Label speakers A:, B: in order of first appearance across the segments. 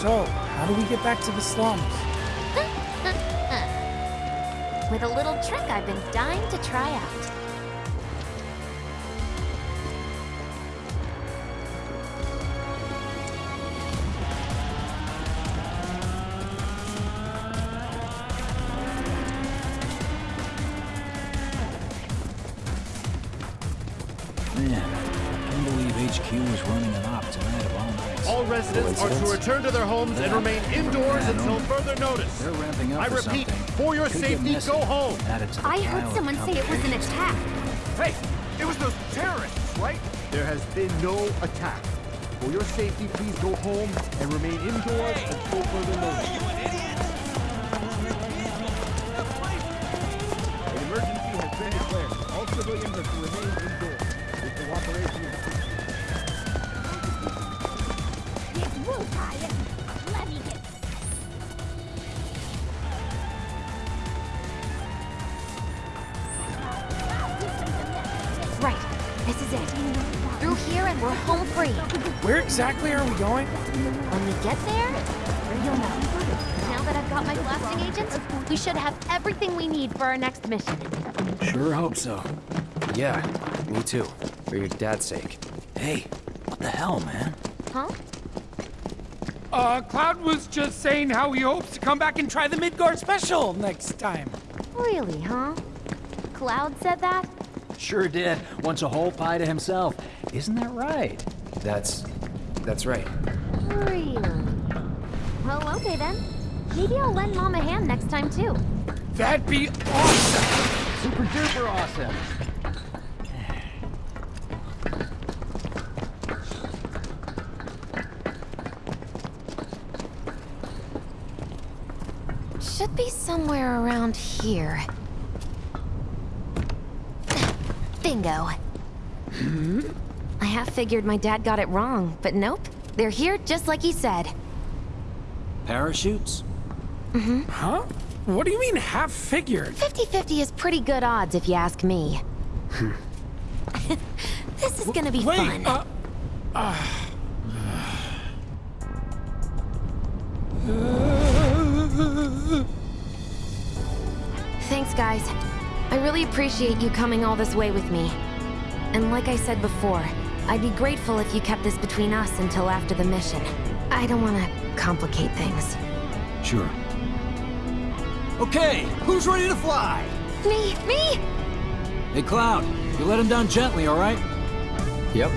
A: So, how do we get back to the slums?
B: With a little trick I've been dying to try out.
C: Return to their homes and remain indoors
D: Yeah,
C: until further notice.
D: They're ramping up
C: I repeat,
D: something.
C: for your
D: Could
C: safety, go home.
D: Add it to the
B: I heard someone say it was an attack.
C: Hey, it was those terrorists, right? There has been no attack. For your safety, please go home and remain indoors until further notice. An emergency has been declared. All civilians are to remain
A: exactly are we going?
B: When we get there, you'll know. Now that I've got my blasting agents, we should have everything we need for our next mission.
D: Sure hope so.
E: Yeah, me too. For your dad's sake.
D: Hey, what the hell, man?
B: Huh?
A: Uh, Cloud was just saying how he hopes to come back and try the Midgar special next time.
B: Really, huh? Cloud said that?
D: Sure did. Wants a whole pie to himself. Isn't that right?
E: That's... that's right.
B: Really? Well, okay then. Maybe I'll lend Mom a hand next time too.
A: That'd be awesome!
D: Super duper awesome.
B: Should be somewhere around here. Bingo. I half figured my dad got it wrong, but nope. They're here just like he said.
D: Parachutes?
A: Huh? What do you mean half figured?
B: 50-50 is pretty good odds if you ask me. this is gonna be
A: Wait,
B: fun.
A: uh,
B: Thanks, guys. I really appreciate you coming all this way with me. And like I said before, I'd be grateful if you kept this between us until after the mission. I don't want to complicate things.
D: Sure. Okay, who's ready to fly?
B: Me, me!
D: Hey, Cloud, you let him down gently, all right?
E: Yep.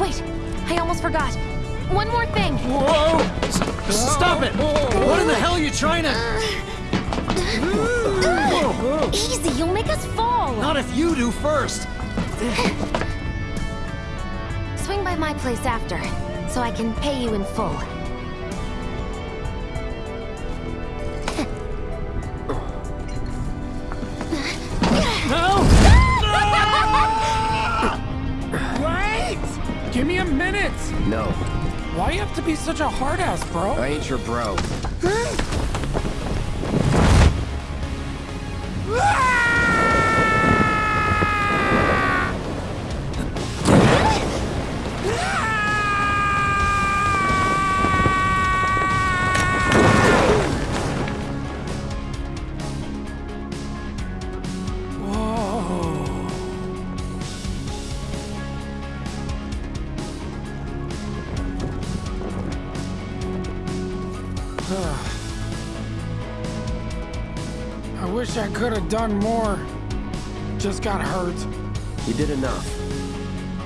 B: Wait, I almost forgot. One more thing.
D: Whoa! S- Stop it! What in the hell are you trying to...
B: Uh, Easy, you'll make us fall.
D: Not if you do first!
B: Swing by my place after, so I can pay you in full.
D: No!
A: wait! Give me a minute!
E: No,
A: Why you have to be such a hard ass, bro?
E: I ain't your bro.
A: I wish I could have done more. Just got hurt.
E: You did enough.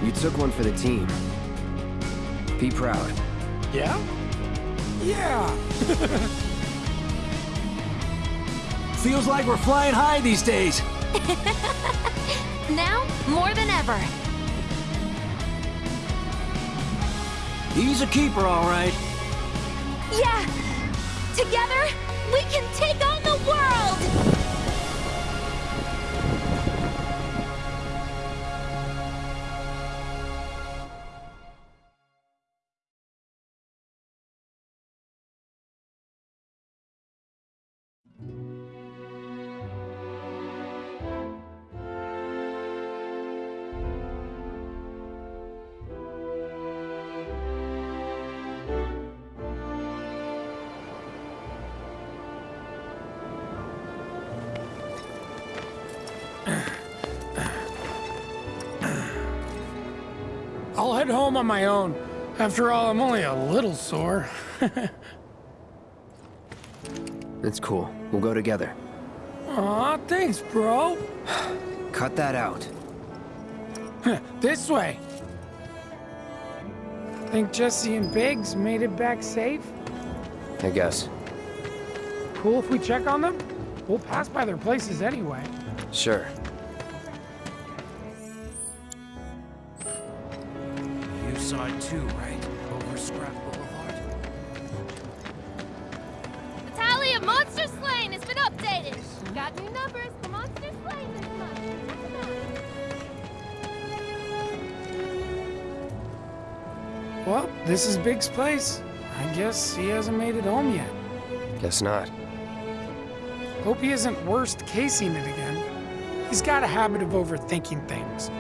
E: You took one for the team. Be proud.
A: Yeah? Yeah.
D: Feels like we're flying high these days.
B: Now, more than ever.
D: He's a keeper, all right.
B: Yeah! Together, we can
A: I'll head home on my own. After all, I'm only a little sore.
E: It's cool. We'll go together.
A: Aw, thanks, bro.
E: Cut that out.
A: this way. Think Jessie and Biggs made it back safe?
E: I guess.
A: Cool if we check on them? We'll pass by their places anyway.
E: Sure.
D: 2, right? Over Scrap Boulevard.
F: The tally of monster slain has been updated. Got new numbers for monster slain this month.
A: Well, this is Biggs' place. I guess he hasn't made it home yet.
E: Guess not.
A: Hope he isn't worst casing it again. He's got a habit of overthinking things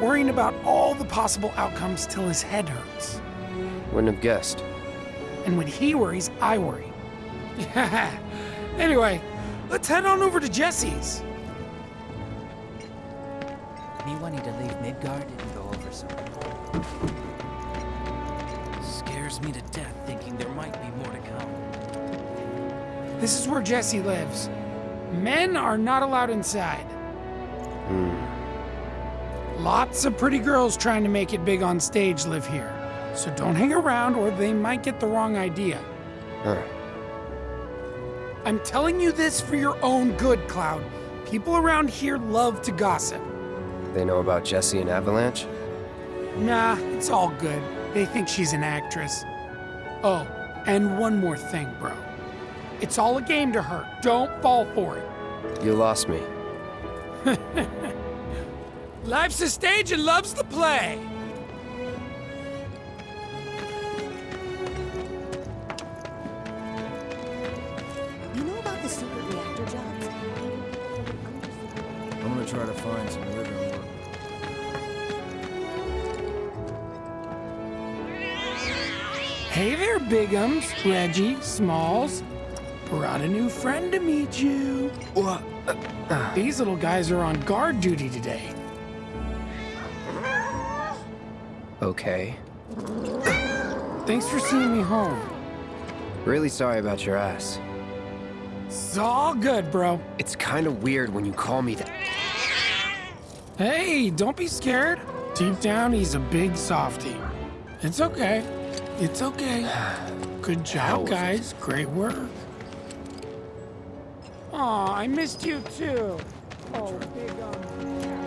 A: worrying about all the possible outcomes till his head hurts.
E: Wouldn't have guessed.
A: And when he worries, I worry. anyway, let's head on over to Jessie's.
D: Me wanting to leave Midgar and go over some. Scares me to death thinking there might be more to come.
A: This is where Jessie lives. Men are not allowed inside. Lots of pretty girls trying to make it big on stage live here. So don't hang around or they might get the wrong idea.
E: Huh.
A: I'm telling you this for your own good, Cloud. People around here love to gossip.
E: They know about Jessie and Avalanche?
A: Nah, it's all good. They think she's an actress. Oh, and one more thing, bro. It's all a game to her. Don't fall for it.
E: You lost me.
A: Life's a stage and love's the play.
G: You know about the secret reactor jobs?
D: I'm gonna try to find some living work.
A: Hey there, Biggums, Reggie, Smalls. Brought a new friend to meet you.
E: What?
A: These little guys are on guard duty today.
E: Okay.
A: Thanks for seeing me home.
E: Really sorry about your ass.
A: It's all good, bro.
E: It's kind of weird when you call me that.
A: Hey, don't be scared. Deep down, he's a big softy. It's okay. It's okay. Good job, guys. Great work. Aw, I missed you too. Oh, big um.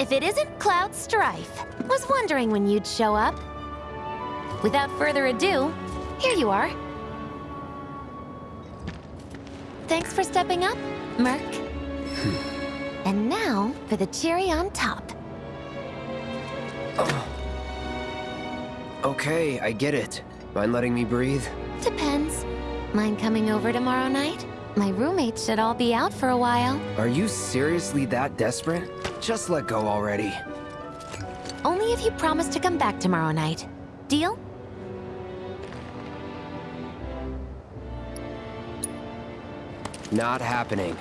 B: If it isn't Cloud Strife. Was wondering when you'd show up. Without further ado, here you are. Thanks for stepping up, Merc. Hmm. and now for the cherry on top.
E: Uh, okay, I get it. Mind letting me breathe?
B: Depends. Mind coming over tomorrow night? My roommates should all be out for a while.
E: Are you seriously that desperate? Just let go already.
B: Only if you promise to come back tomorrow night. Deal?
E: Not happening.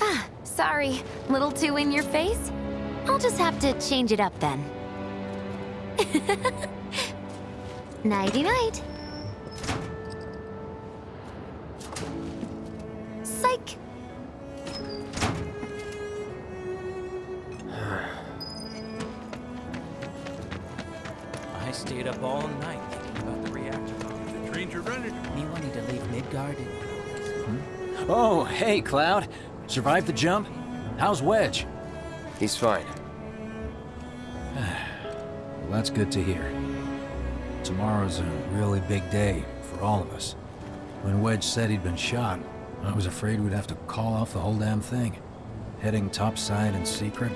B: Ah, sorry. Little too in your face? I'll just have to change it up then. Nighty
D: Mm-hmm. Oh, hey, Cloud. Survived the jump? How's Wedge?
E: He's fine.
D: Well, that's good to hear. Tomorrow's a really big day for all of us. When Wedge said he'd been shot, I was afraid we'd have to call off the whole damn thing. Heading topside in secret,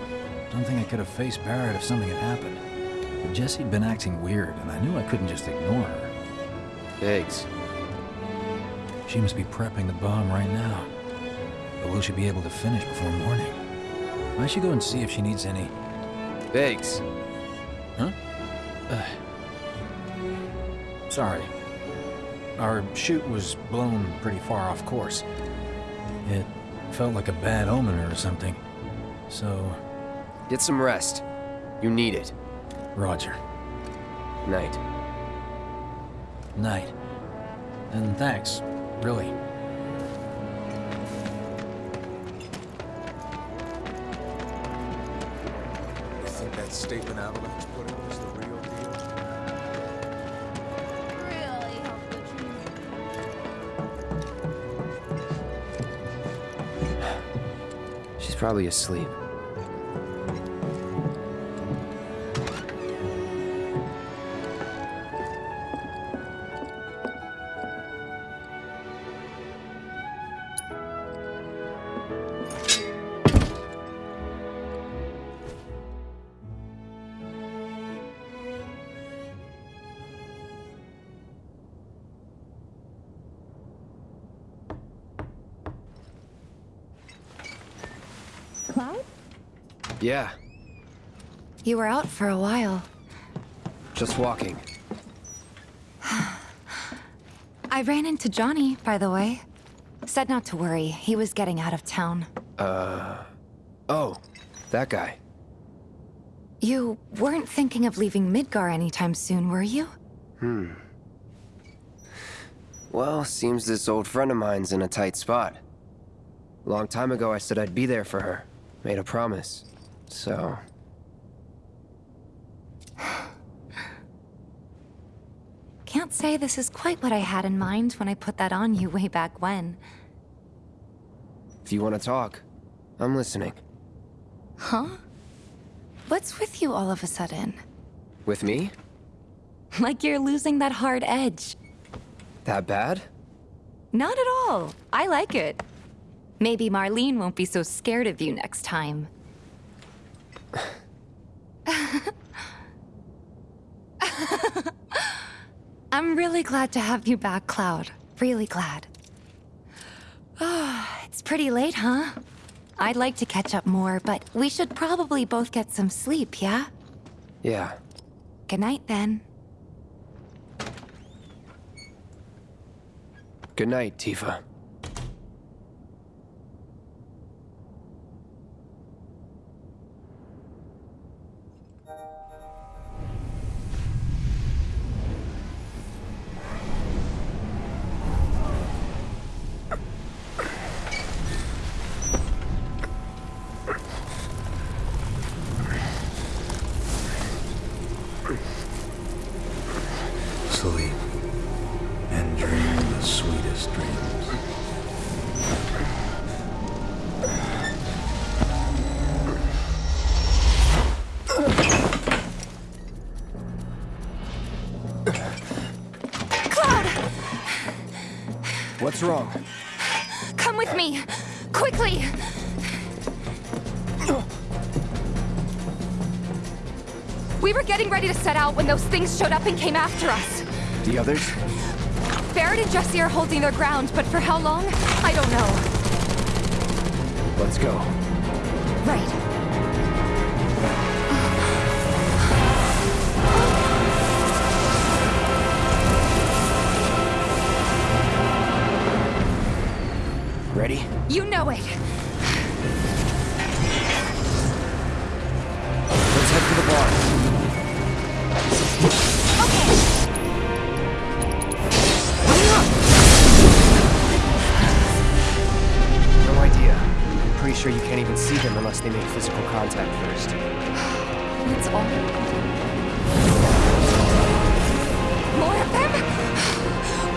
D: don't think I could have faced Barret if something had happened. But Jessie'd been acting weird, and I knew I couldn't just ignore her.
E: Biggs.
D: She must be prepping the bomb right now. But will she be able to finish before morning? I should go and see if she needs any...
E: Thanks.
D: Huh? Uh, sorry. Our chute was blown pretty far off course. It felt like a bad omen or something. So,
E: Get some rest. You need it.
D: Roger.
E: Night.
D: Night. And thanks, really.
C: You think that statement Avalanche put in was the real deal?
F: Really hope the truth.
E: She's probably asleep. Yeah,
H: You were out for a while.
E: just walking.
H: I ran into Johnny, by the way. Said not to worry, he was getting out of town. Uh...
E: Oh, that guy.
H: You weren't thinking of leaving Midgar anytime soon, were you? Hmm.
E: Well, seems this old friend of mine's in a tight spot. Long time ago, I said I'd be there for her. Made a promise. So,
H: Can't say this is quite what I had in mind when I put that on you way back when.
E: if you want to talk, I'm listening.
H: Huh? What's with you all of a sudden?
E: With me?
H: Like you're losing that hard edge.
E: That bad?
H: Not at all. I like it. Maybe Marlene won't be so scared of you next time. I'm really glad to have you back, Cloud. Really glad. Ah, it's pretty late, huh? I'd like to catch up more, but we should probably both get some sleep, yeah?
E: Yeah.
H: Good night, then.
E: Good night, Tifa. What's wrong?
H: Come with me! Quickly! We were getting ready to set out when those things showed up and came after us.
E: The others?
H: Barret and Jessie are holding their ground, but for how long? I don't know.
E: Let's go.
H: Right. You know it.
E: Let's head for the bar. Okay. No idea. Pretty sure you can't even see them unless they make physical contact first.
H: That's all. More of them?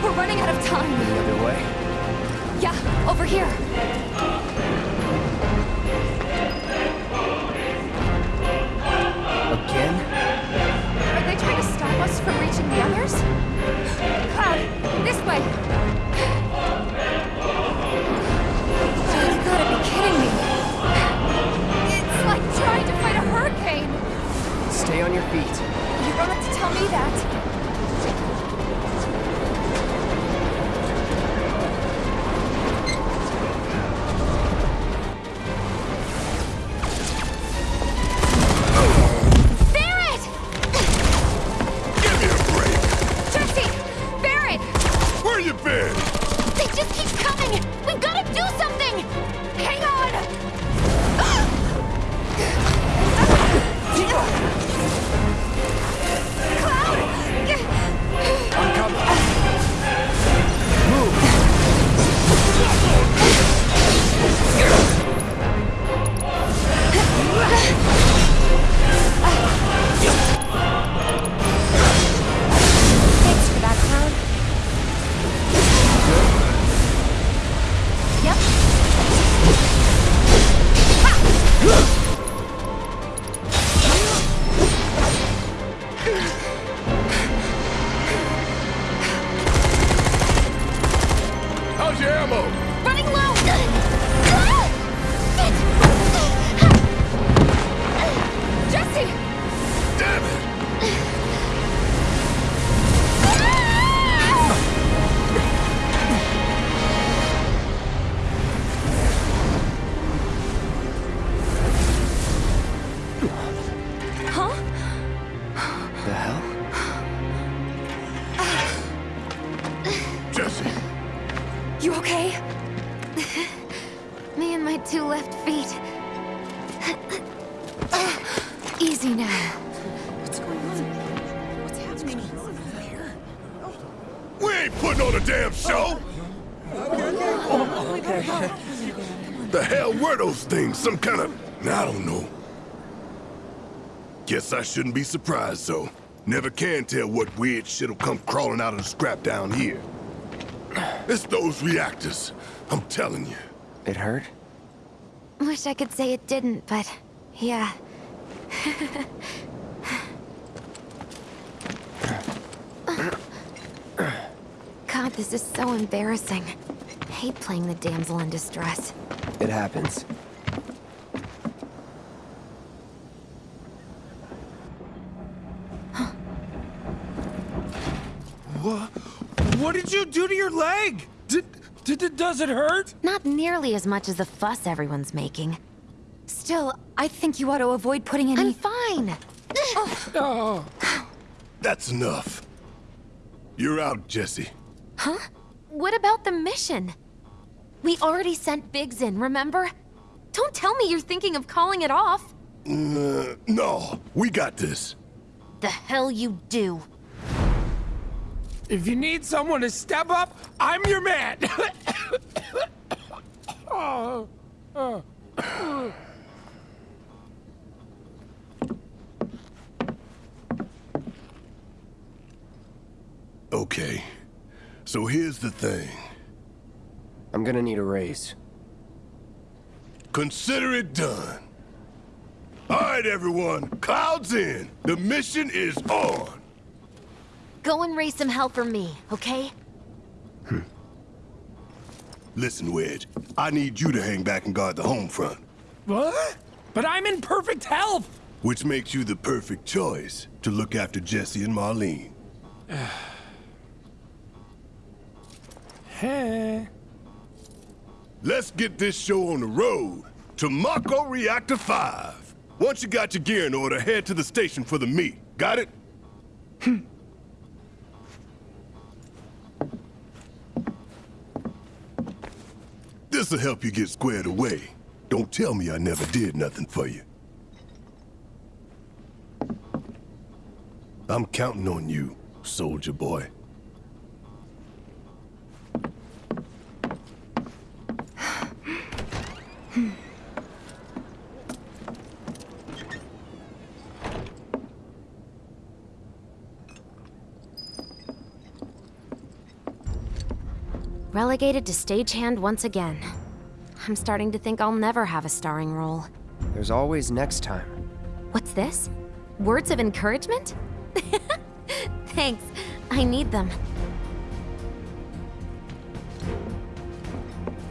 H: We're running out of time.
E: Any other way?
H: Yeah, over here.
E: Again?
H: Are they trying to stop us from reaching the others? Cloud, this way! You gotta be kidding me! It's like trying to fight a hurricane!
E: Stay on your feet.
H: You don't have to tell me that. the
C: hell? Jessie! You okay?
H: Me and
C: my two left feet.
B: Easy now.
G: What's going on? What's happening?
I: We ain't putting on a damn show! The hell were those things? Some kind of... I don't know. Guess I shouldn't be surprised, though. Never can tell what weird shit'll come crawling out of the scrap down here. It's those reactors. I'm telling you.
E: It hurt?
B: Wish I could say it didn't, but yeah. God, this is so embarrassing. hate playing the damsel in distress.
E: It happens.
A: What? What did you do to your leg? Did, did, does it hurt?
B: Not nearly as much as the fuss everyone's making. Still, I think you ought to avoid putting any- I'm fine!
A: Oh.
I: That's enough. You're out, Jessie.
B: Huh? What about the mission? We already sent Biggs in, remember? Don't tell me you're thinking of calling it off.
I: Uh, no, we got this.
B: The hell you do.
A: If you need someone to step up, I'm your man. oh, oh.
I: Okay, so here's the thing.
E: I'm gonna need a raise.
I: Consider it done. All right, everyone, clouds in. The mission is on.
B: Go and raise some hell for me, okay? Hmm.
I: Listen, Wedge, I need you to hang back and guard the home front.
A: What? But I'm in perfect health.
I: Which makes you the perfect choice to look after Jessie and Marlene.
A: Hey.
I: Let's get this show on the road to Mako Reactor 5. Once you got your gear in order, head to the station for the meet. Got it? Hmm. This'll help you get squared away. Don't tell me I never did nothing for you. I'm counting on you, soldier boy.
B: Relegated to stagehand once again. I'm starting to think I'll never have a starring role.
E: There's always next time.
B: What's this? Words of encouragement? Thanks. I need them.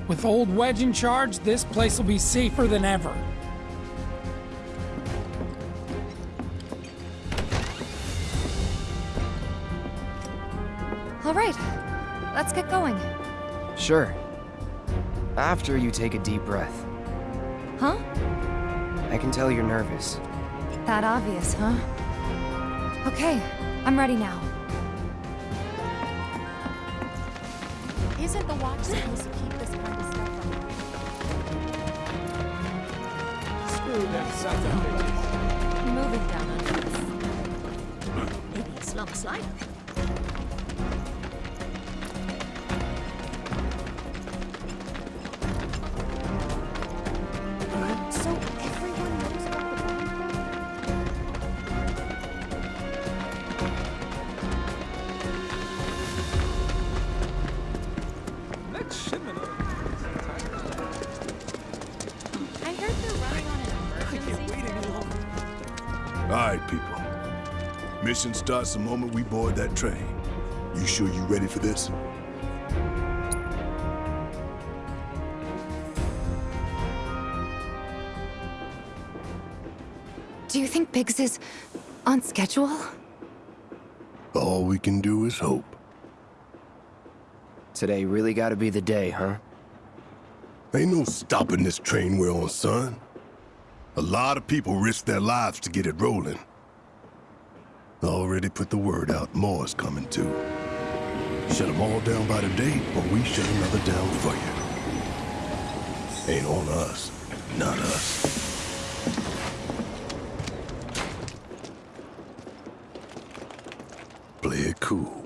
A: With old Wedge in charge, this place will be safer than ever.
H: All right, let's get going.
E: Sure. After you take a deep breath.
H: Huh?
E: I can tell you're nervous.
H: That obvious, huh? Okay, I'm ready now.
G: Isn't the watch supposed to keep this kind of stuff from
A: Screw them sons of bitches.
H: Moving down under this.
G: Maybe a slump slide.
I: Mission starts the moment we board that train. You sure you ready for this?
H: Do you think Biggs is on schedule?
I: All we can do is hope.
E: Today really gotta be the day, huh?
I: Ain't no stopping this train we're on, son. A lot of people risk their lives to get it rolling. Already put the word out, more's coming too. Shut them all down by the date, or we shut another down for you. Ain't on us, not us. Play it cool.